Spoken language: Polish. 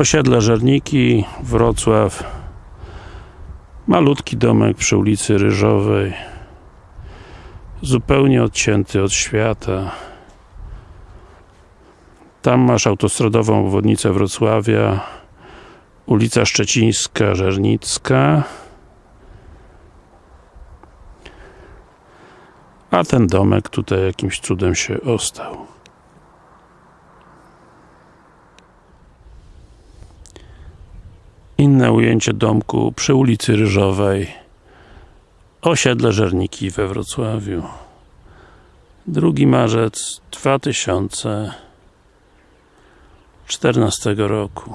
Osiedle Żerniki, Wrocław. Malutki domek przy ulicy Ryżowej. Zupełnie odcięty od świata. Tam masz autostradową obwodnicę Wrocławia. Ulica Szczecińska, Żernicka. A ten domek tutaj jakimś cudem się ostał. Inne ujęcie domku przy ulicy Ryżowej. Osiedle Żerniki we Wrocławiu. 2 marzec 2014 roku